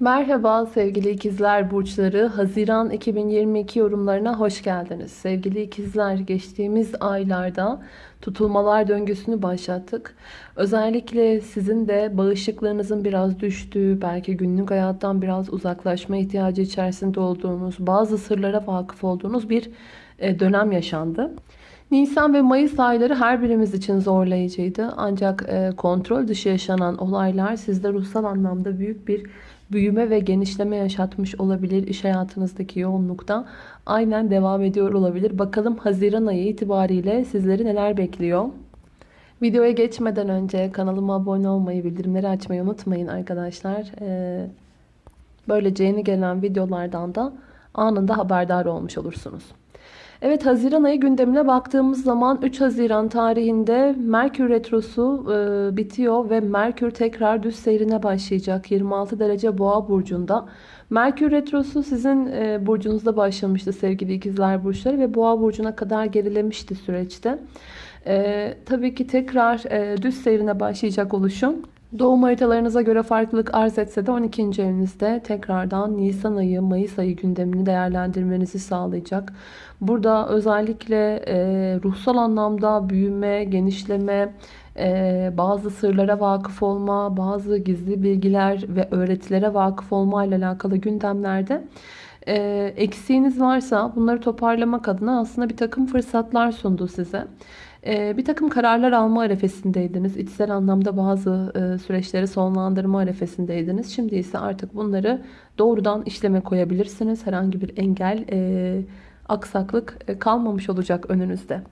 Merhaba sevgili ikizler burçları. Haziran 2022 yorumlarına hoş geldiniz. Sevgili ikizler geçtiğimiz aylarda tutulmalar döngüsünü başlattık. Özellikle sizin de bağışıklığınızın biraz düştüğü, belki günlük hayattan biraz uzaklaşma ihtiyacı içerisinde olduğunuz, bazı sırlara vakıf olduğunuz bir e, dönem yaşandı. Nisan ve Mayıs ayları her birimiz için zorlayıcıydı. Ancak e, kontrol dışı yaşanan olaylar sizde ruhsal anlamda büyük bir büyüme ve genişleme yaşatmış olabilir. İş hayatınızdaki yoğunlukta aynen devam ediyor olabilir. Bakalım Haziran ayı itibariyle sizleri neler bekliyor? Videoya geçmeden önce kanalıma abone olmayı, bildirimleri açmayı unutmayın arkadaşlar. Ee, böylece yeni gelen videolardan da anında haberdar olmuş olursunuz. Evet Haziran ayı gündemine baktığımız zaman 3 Haziran tarihinde Merkür Retrosu e, bitiyor ve Merkür tekrar düz seyrine başlayacak 26 derece boğa burcunda. Merkür Retrosu sizin e, burcunuzda başlamıştı sevgili ikizler burçları ve boğa burcuna kadar gerilemişti süreçte. E, tabii ki tekrar e, düz seyrine başlayacak oluşum Doğum haritalarınıza göre farklılık arz etse de 12. evinizde tekrardan Nisan ayı, Mayıs ayı gündemini değerlendirmenizi sağlayacak. Burada özellikle e, ruhsal anlamda büyüme, genişleme, e, bazı sırlara vakıf olma, bazı gizli bilgiler ve öğretilere vakıf olma ile alakalı gündemlerde e, eksiğiniz varsa bunları toparlamak adına aslında bir takım fırsatlar sundu size. Ee, bir takım kararlar alma arefesindeydiniz. İçsel anlamda bazı e, süreçleri sonlandırma arefesindeydiniz. Şimdi ise artık bunları doğrudan işleme koyabilirsiniz. Herhangi bir engel, e, aksaklık e, kalmamış olacak önünüzde.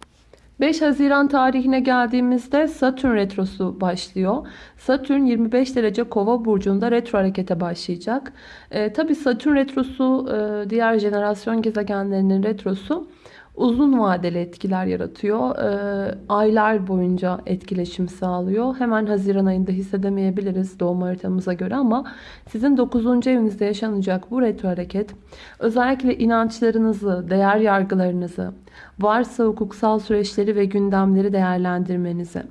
5 Haziran tarihine geldiğimizde Satürn retrosu başlıyor. Satürn 25 derece kova burcunda retro harekete başlayacak. E, Tabi Satürn retrosu e, diğer jenerasyon gezegenlerinin retrosu uzun vadeli etkiler yaratıyor. E, aylar boyunca etkileşim sağlıyor. Hemen Haziran ayında hissedemeyebiliriz doğum haritamıza göre ama sizin 9. evinizde yaşanacak bu retro hareket özellikle inançlarınızı, değer yargılarınızı, varsa hukuksal süreçleri ve gündemleri değerlendirmenizi,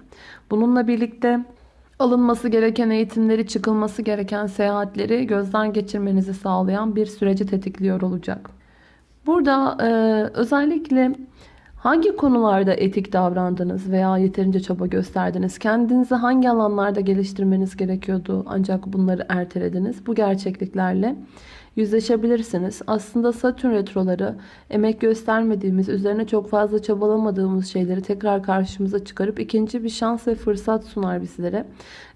bununla birlikte alınması gereken eğitimleri, çıkılması gereken seyahatleri gözden geçirmenizi sağlayan bir süreci tetikliyor olacak. Burada e, özellikle hangi konularda etik davrandınız veya yeterince çaba gösterdiniz? Kendinizi hangi alanlarda geliştirmeniz gerekiyordu ancak bunları ertelediniz? Bu gerçekliklerle yüzleşebilirsiniz. Aslında Satürn retroları emek göstermediğimiz, üzerine çok fazla çabalamadığımız şeyleri tekrar karşımıza çıkarıp ikinci bir şans ve fırsat sunar bizlere.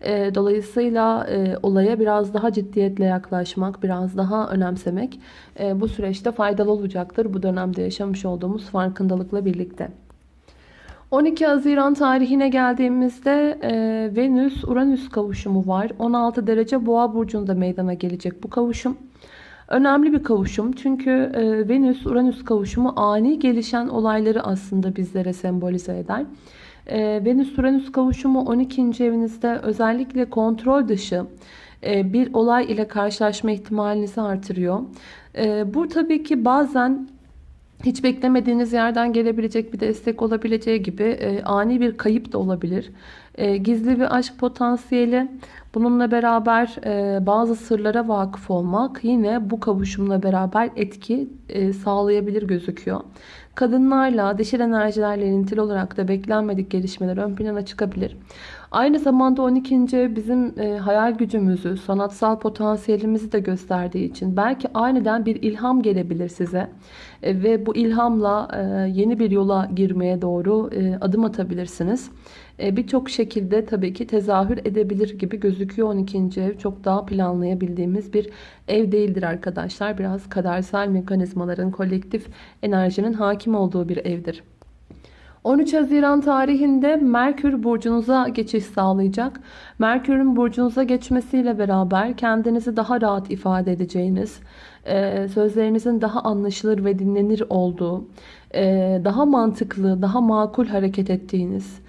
E, dolayısıyla e, olaya biraz daha ciddiyetle yaklaşmak, biraz daha önemsemek e, bu süreçte faydalı olacaktır. Bu dönemde yaşamış olduğumuz farkındalıkla birlikte. 12 Haziran tarihine geldiğimizde e, Venüs-Uranüs kavuşumu var. 16 derece boğa burcunda meydana gelecek bu kavuşum. Önemli bir kavuşum çünkü e, Venüs-Uranüs kavuşumu ani gelişen olayları aslında bizlere sembolize eder. E, Venüs-Uranüs kavuşumu 12. evinizde özellikle kontrol dışı e, bir olay ile karşılaşma ihtimalinizi artırıyor. Bu tabii ki bazen hiç beklemediğiniz yerden gelebilecek bir destek olabileceği gibi ani bir kayıp da olabilir. E, gizli bir aşk potansiyeli Bununla beraber e, bazı sırlara vakıf olmak yine bu kavuşumla beraber etki e, sağlayabilir gözüküyor. Kadınlarla, dişil enerjilerle ilintili olarak da beklenmedik gelişmeler ön plana çıkabilir. Aynı zamanda 12. bizim e, hayal gücümüzü, sanatsal potansiyelimizi de gösterdiği için belki aniden bir ilham gelebilir size. Ve bu ilhamla yeni bir yola girmeye doğru adım atabilirsiniz. E, birçok şekilde tabii ki tezahür edebilir gibi gözüküyor 12. ev. Çok daha planlayabildiğimiz bir ev değildir arkadaşlar. Biraz kadersel mekanizmaların, kolektif enerjinin hakim olduğu bir evdir. 13 Haziran tarihinde Merkür burcunuza geçiş sağlayacak. Merkür'ün burcunuza geçmesiyle beraber kendinizi daha rahat ifade edeceğiniz, e, sözlerinizin daha anlaşılır ve dinlenir olduğu, e, daha mantıklı, daha makul hareket ettiğiniz,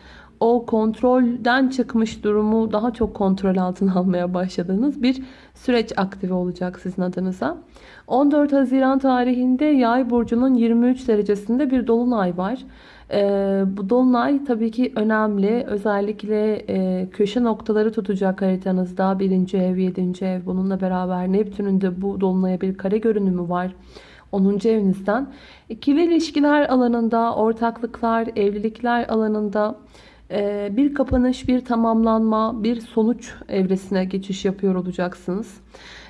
o kontrolden çıkmış durumu daha çok kontrol altına almaya başladığınız bir süreç aktive olacak sizin adınıza. 14 Haziran tarihinde Yay burcunun 23 derecesinde bir dolunay var. Ee, bu dolunay tabii ki önemli. Özellikle e, köşe noktaları tutacak haritanızda. Birinci ev, yedinci ev. Bununla beraber Neptün'ün de bu dolunaya bir kare görünümü var. 10. evinizden. İkili ilişkiler alanında, ortaklıklar, evlilikler alanında bir kapanış, bir tamamlanma, bir sonuç evresine geçiş yapıyor olacaksınız.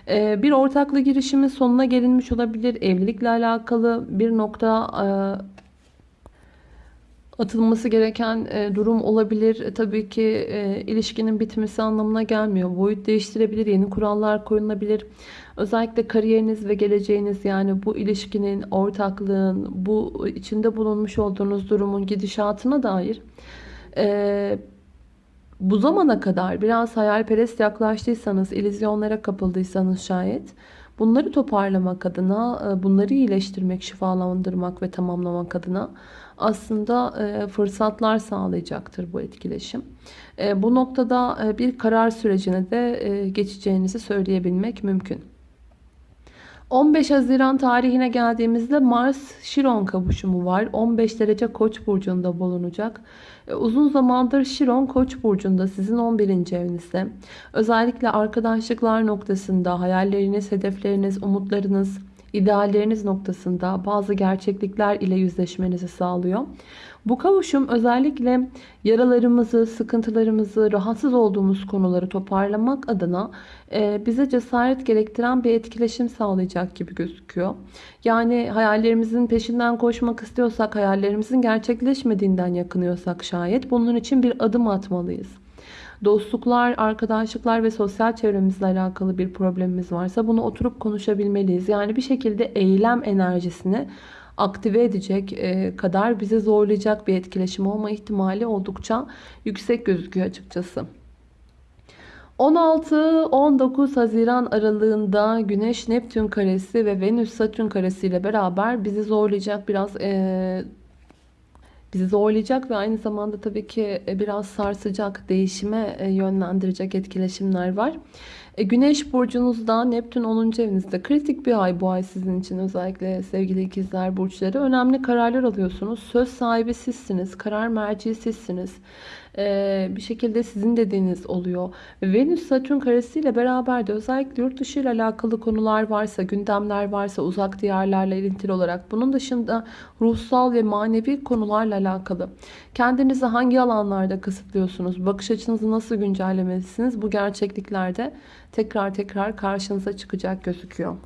E, bir ortaklı girişimin sonuna gelinmiş olabilir. Evlilikle alakalı bir nokta e, atılması gereken durum olabilir. Tabii ki ilişkinin bitmesi anlamına gelmiyor. Boyut değiştirebilir, yeni kurallar koyulabilir. Özellikle kariyeriniz ve geleceğiniz yani bu ilişkinin, ortaklığın, bu içinde bulunmuş olduğunuz durumun gidişatına dair e, bu zamana kadar biraz hayalperest yaklaştıysanız, ilizyonlara kapıldıysanız şayet bunları toparlamak adına, e, bunları iyileştirmek, şifalandırmak ve tamamlamak adına aslında e, fırsatlar sağlayacaktır bu etkileşim. E, bu noktada bir karar sürecine de geçeceğinizi söyleyebilmek mümkün. 15 Haziran tarihine geldiğimizde Mars Şiron kavuşumu var. 15 derece Koç burcunda bulunacak. E, uzun zamandır Şiron Koç burcunda sizin 11. evinizde. Özellikle arkadaşlıklar noktasında hayalleriniz, hedefleriniz, umutlarınız, idealleriniz noktasında bazı gerçeklikler ile yüzleşmenizi sağlıyor. Bu kavuşum özellikle yaralarımızı, sıkıntılarımızı, rahatsız olduğumuz konuları toparlamak adına e, bize cesaret gerektiren bir etkileşim sağlayacak gibi gözüküyor. Yani hayallerimizin peşinden koşmak istiyorsak, hayallerimizin gerçekleşmediğinden yakınıyorsak şayet bunun için bir adım atmalıyız dostluklar, arkadaşlıklar ve sosyal çevremizle alakalı bir problemimiz varsa bunu oturup konuşabilmeliyiz. Yani bir şekilde eylem enerjisini aktive edecek e, kadar bizi zorlayacak bir etkileşim olma ihtimali oldukça yüksek gözüküyor açıkçası. 16-19 Haziran aralığında Güneş Neptün karesi ve Venüs Satürn karesi ile beraber bizi zorlayacak biraz e, bizi zorlayacak ve aynı zamanda tabii ki biraz sarsacak, değişime e, yönlendirecek etkileşimler var. E, Güneş burcunuzda Neptün 10. evinizde kritik bir ay bu ay sizin için özellikle sevgili ikizler burçları. Önemli kararlar alıyorsunuz. Söz sahibi sizsiniz. Karar merci sizsiniz. Ee, bir şekilde sizin dediğiniz oluyor. Venüs Satürn karesiyle beraber de özellikle yurt dışı ile alakalı konular varsa, gündemler varsa uzak diyarlarla ilintili olarak bunun dışında ruhsal ve manevi konularla alakalı kendinizi hangi alanlarda kısıtlıyorsunuz? Bakış açınızı nasıl güncellemelisiniz? Bu gerçekliklerde tekrar tekrar karşınıza çıkacak gözüküyor.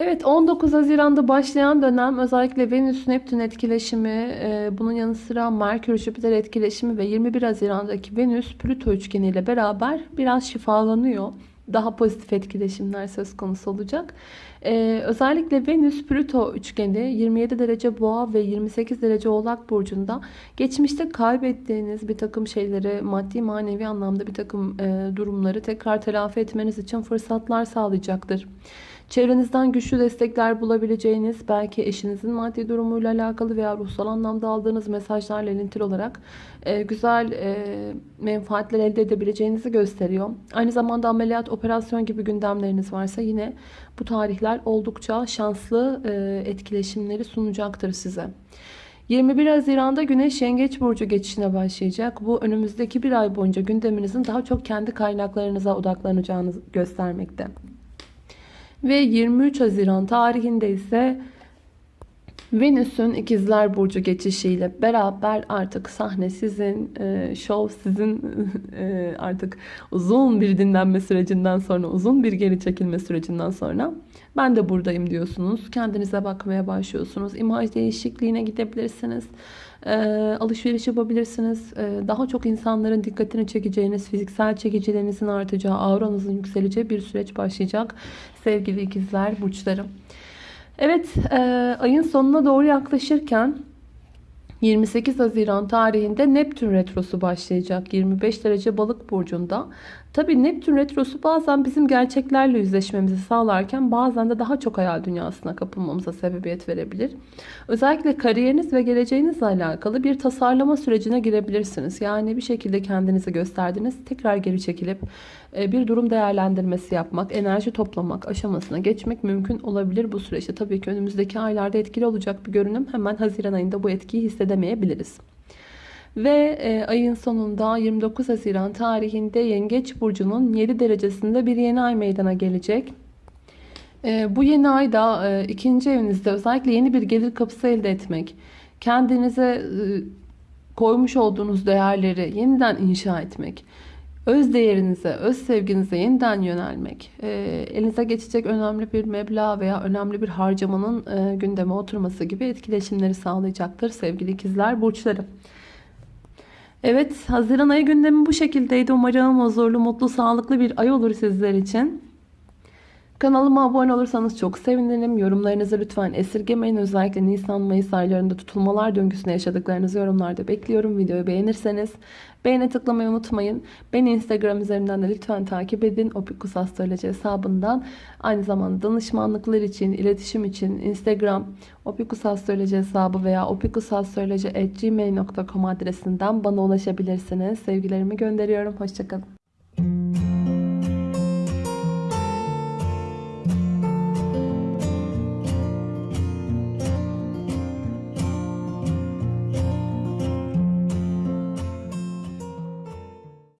Evet 19 Haziran'da başlayan dönem özellikle Venüs-Neptün etkileşimi, e, bunun yanı sıra Merkür-Jüpiter etkileşimi ve 21 Haziran'daki Venüs-Plüto üçgeni ile beraber biraz şifalanıyor. Daha pozitif etkileşimler söz konusu olacak. Ee, özellikle Venüs-Plüto üçgeni 27 derece boğa ve 28 derece oğlak burcunda geçmişte kaybettiğiniz bir takım şeyleri maddi manevi anlamda bir takım e, durumları tekrar telafi etmeniz için fırsatlar sağlayacaktır. Çevrenizden güçlü destekler bulabileceğiniz, belki eşinizin maddi durumuyla alakalı veya ruhsal anlamda aldığınız mesajlarla ilintili olarak e, güzel e, menfaatler elde edebileceğinizi gösteriyor. Aynı zamanda ameliyat, operasyon gibi gündemleriniz varsa yine bu tarihler oldukça şanslı e, etkileşimleri sunacaktır size. 21 Haziran'da Güneş Yengeç Burcu geçişine başlayacak. Bu önümüzdeki bir ay boyunca gündeminizin daha çok kendi kaynaklarınıza odaklanacağını göstermekte. Ve 23 Haziran tarihinde ise Venüs'ün ikizler burcu geçişiyle beraber artık sahne sizin, e, şov sizin e, artık uzun bir dinlenme sürecinden sonra, uzun bir geri çekilme sürecinden sonra ben de buradayım diyorsunuz. Kendinize bakmaya başlıyorsunuz. İmaj değişikliğine gidebilirsiniz. E, alışveriş yapabilirsiniz. E, daha çok insanların dikkatini çekeceğiniz, fiziksel çekicilerinizin artacağı, auranızın yükseleceği bir süreç başlayacak. Sevgili ikizler burçlarım. Evet, e, ayın sonuna doğru yaklaşırken 28 Haziran tarihinde Neptün Retrosu başlayacak. 25 derece balık burcunda. Tabii Neptün Retrosu bazen bizim gerçeklerle yüzleşmemizi sağlarken bazen de daha çok hayal dünyasına kapılmamıza sebebiyet verebilir. Özellikle kariyeriniz ve geleceğinizle alakalı bir tasarlama sürecine girebilirsiniz. Yani bir şekilde kendinizi gösterdiniz, tekrar geri çekilip e, bir durum değerlendirmesi yapmak, enerji toplamak aşamasına geçmek mümkün olabilir bu süreçte. Tabii ki önümüzdeki aylarda etkili olacak bir görünüm. Hemen Haziran ayında bu etkiyi hissedemeyebiliriz. Ve e, ayın sonunda 29 Haziran tarihinde Yengeç Burcu'nun 7 derecesinde bir yeni ay meydana gelecek. E, bu yeni ayda e, ikinci evinizde özellikle yeni bir gelir kapısı elde etmek, kendinize e, koymuş olduğunuz değerleri yeniden inşa etmek, öz değerinize, öz sevginize yeniden yönelmek, e, elinize geçecek önemli bir meblağ veya önemli bir harcamanın e, gündeme oturması gibi etkileşimleri sağlayacaktır sevgili ikizler burçları. Evet, Haziran ayı gündemi bu şekildeydi. Umarım huzurlu, mutlu, sağlıklı bir ay olur sizler için. Kanalıma abone olursanız çok sevinirim. Yorumlarınızı lütfen esirgemeyin. Özellikle Nisan-Mayıs aylarında tutulmalar döngüsünde yaşadıklarınızı yorumlarda bekliyorum. Videoyu beğenirseniz beğene tıklamayı unutmayın. Beni Instagram üzerinden de lütfen takip edin. Opikus Astroloji hesabından. Aynı zamanda danışmanlıklar için, iletişim için Instagram Opikus Astroloji hesabı veya opikusastroloji.gmail.com adresinden bana ulaşabilirsiniz. Sevgilerimi gönderiyorum. Hoşçakalın.